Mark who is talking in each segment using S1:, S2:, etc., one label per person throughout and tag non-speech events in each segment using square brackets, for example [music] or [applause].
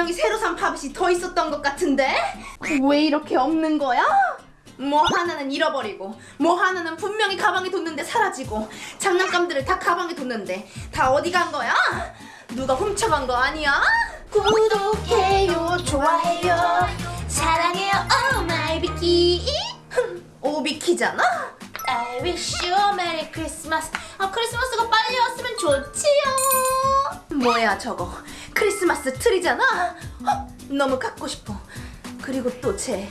S1: 분명히 새로 산 팝잇이 더 있었던 것 같은데? 왜 이렇게 없는 거야? 뭐 하나는 잃어버리고 뭐 하나는 분명히 가방에 뒀는데 사라지고 장난감들을 다 가방에 뒀는데 다 어디 간 거야? 누가 훔쳐간 거 아니야? 구독해요 좋아해요 사랑해요 oh my 비키 오비키잖아? I wish you a merry Christmas 아 크리스마스가 빨리 왔으면 좋지요 뭐야 저거 크리스마스 트리잖아. 어, 너무 갖고 싶어. 그리고 또 쟤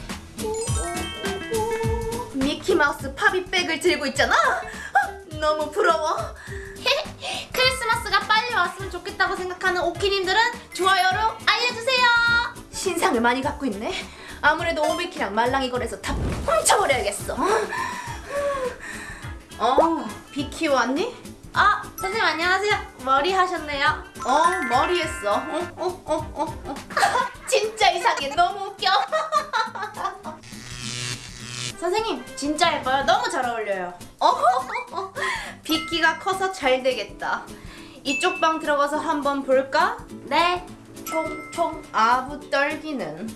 S1: 미키마우스 팝잇백을 들고 있잖아. 어, 너무 부러워. [laughs] 크리스마스가 빨리 왔으면 좋겠다고 생각하는 오키님들은 좋아요로 알려주세요. 신상을 많이 갖고 있네. 아무래도 오비키랑 말랑이 거래서 다 훔쳐버려야겠어. 어 비키 왔니? 아 선생님 안녕하세요. 머리 하셨네요. 어 머리 했어. 어, 어, 어, 어, 어. [laughs] 진짜 이상해. 너무 웃겨. [laughs] 선생님 진짜 예뻐요. 너무 잘 어울려요. 어 비키가 커서 잘 되겠다. 이쪽 방 들어가서 한번 볼까? 네. 총총 아부 떨기는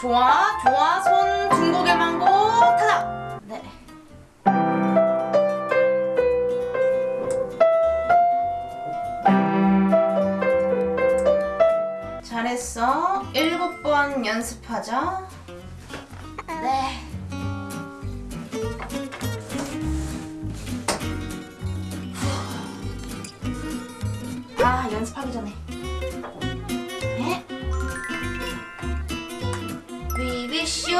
S1: 좋아 좋아. 손 중고개만 고 타다. 네. 잘했어. 일곱 번 연습하자. 네. 아 연습하기 전에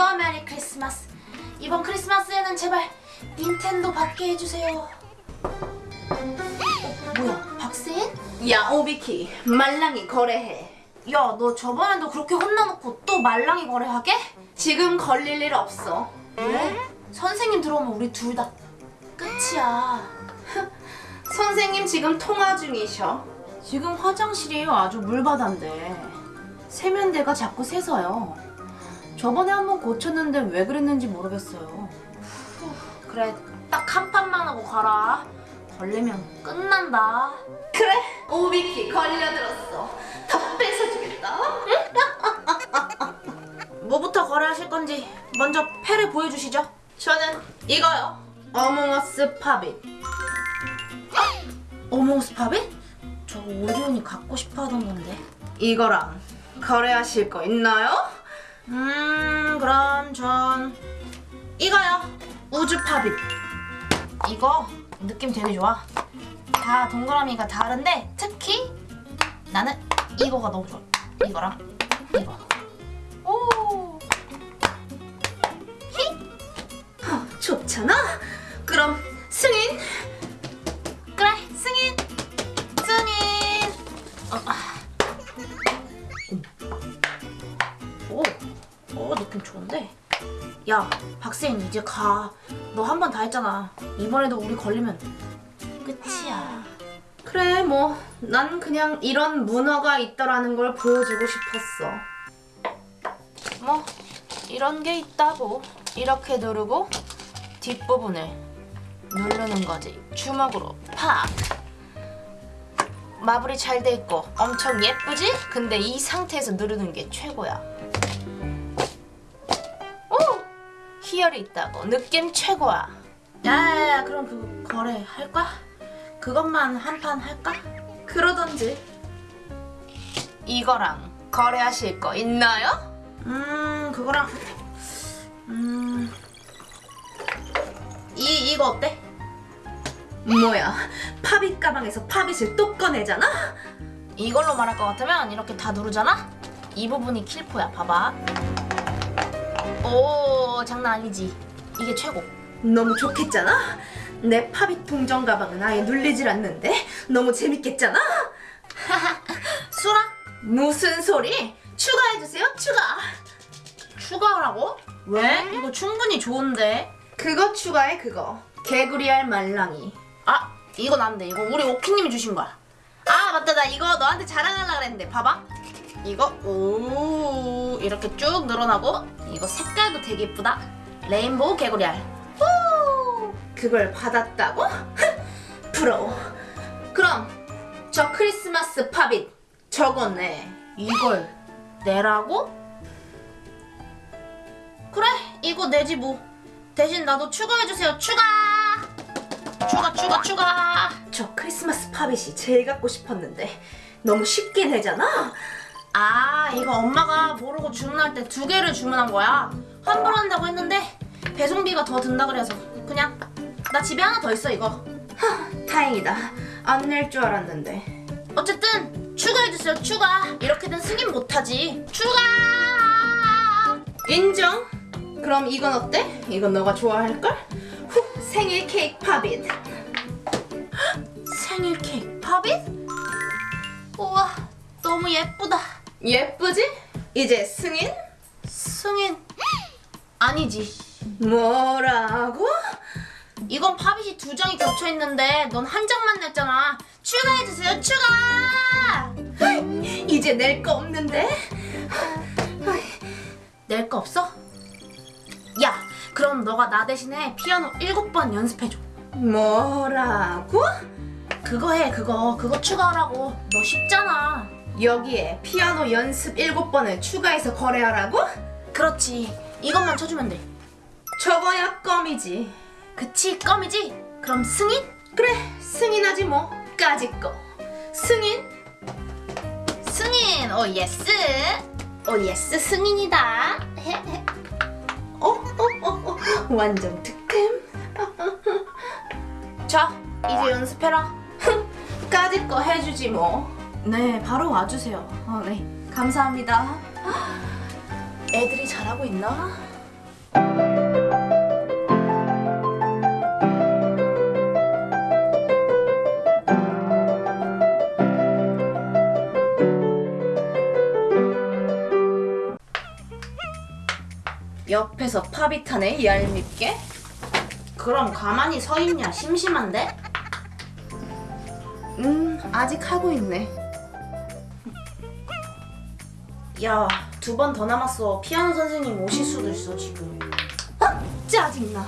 S1: a merry Christmas. 이번 크리스마스에는 제발 닌텐도 받게 해주세요. 뭐야, 박세인? 야, 오비키, 말랑이 거래해. 야, 너 저번에도 그렇게 혼나놓고 또 말랑이 거래하게? 지금 걸릴 일 없어. 왜? 선생님 들어오면 우리 둘 다 끝이야. [laughs] 선생님 지금 통화 중이셔. 지금 화장실이 아주 물바다인데 세면대가 자꾸 새서요. 저번에 한 번 고쳤는데 왜 그랬는지 모르겠어요. 그래, 딱 한 판만 하고 가라. 걸리면 끝난다. 그래, 오비키 걸려들었어. 다 뺏어주겠다. [laughs] 뭐부터 거래하실 건지 먼저 패를 보여주시죠. 저는 이거요. 어몽어스 팝잇. 아, 어몽어스 팝잇? 저 오리온이 갖고 싶어 하던 건데. 이거랑 거래하실 거 있나요? 음 그럼 전 이거요. 우주 팝잇 이거 느낌 되게 좋아. 다 동그라미가 다른데 특히 나는 이거가 너무 좋아. 이거랑 이거. 오! 히? 어, 좋잖아 야, 박세인 이제 가. 너 한 번 다 했잖아. 이번에도 우리 걸리면 끝이야. 그래, 뭐. 난 그냥 이런 문어가 있더라는 걸 보여주고 싶었어. 뭐, 이런 게 있다고. 이렇게 누르고 뒷부분을 누르는 거지. 주먹으로 팍! 마블이 잘 돼 있고 엄청 예쁘지? 근데 이 상태에서 누르는 게 최고야. 희열이 있다고. 느낌 최고야. 야야야 그럼 그 거래 할까? 그것만 한 판 할까? 그러던지. 이거랑 거래하실 거 있나요? 음 그거랑 음. 이 이거 어때? 뭐야 팝잇 가방에서 팝잇을 또 꺼내잖아? 이걸로 말할 것 같으면 이렇게 다 누르잖아? 이 부분이 킬포야 봐봐 오 장난 아니지. 이게 최고. 너무 좋겠잖아? 내 팝잇 동전 가방은 아예 눌리질 않는데? 너무 재밌겠잖아? [laughs] 수라? 무슨 소리? 추가해주세요 추가. 추가하라고? 왜? 이거 충분히 좋은데. 그거 추가해 그거. 개구리알 말랑이. 아 이건 안돼 이거 우리 오키님이 주신 거야. 아 맞다. 나 이거 너한테 자랑하려고 그랬는데. 봐봐 이거 오 이렇게 쭉 늘어나고 이거 색깔도 되게 예쁘다 레인보우 개구리알. 후! 그걸 받았다고? [laughs] 부러워. 그럼 저 크리스마스 팝잇 저거네. 이걸 내라고? 그래, 이거 내지 뭐. 대신 나도 추가해주세요. 추가! 추가, 추가, 추가! 저 크리스마스 팝잇이 제일 갖고 싶었는데 너무 쉽게 내잖아? 아, 이거 엄마가 모르고 주문할 때 두 개를 주문한 거야. 환불한다고 했는데 배송비가 더 든다 그래서 그냥 나 집에 하나 더 있어 이거. 하, 다행이다. 안 낼 줄 알았는데. 어쨌든 추가해주세요 추가. 이렇게는 승인 못하지. 추가. 인정. 그럼 이건 어때? 이건 너가 좋아할걸? 후, 생일 케이크 팝잇. 생일 케이크 팝잇? 우와, 너무 예쁘다. 예쁘지? 이제 승인? 승인 아니지. 뭐라고? 이건 팝잇이 두 장이 겹쳐 있는데 넌 한 장만 냈잖아. 추가해 주세요. 추가. 이제 낼 거 없는데? 낼 거 없어? 야, 그럼 너가 나 대신에 피아노 일곱 번 연습해 줘. 뭐라고? 그거 해, 그거. 그거 추가하라고. 너 쉽잖아. 여기에 피아노 연습 7번을 추가해서 거래하라고? 그렇지. 이것만 쳐주면 돼. 저거야 껌이지. 그치, 껌이지? 그럼 승인? 그래, 승인하지 뭐. 까짓 거. 승인? 승인! Oh yes! Oh yes 승인이다. 어? 어? 어? 어? 완전 득템. [laughs] 자, 이제 연습해라. 까짓 거 해주지 뭐. 네, 바로 와주세요. 어, 네, 감사합니다. 애들이 잘하고 있나? 옆에서 팝이 타네 얄밉게. 그럼 가만히 서 있냐 심심한데? 음 아직 하고 있네. 야 두 번 더 남았어. 피아노 선생님 오실 수도 있어 지금. 아 짜증나.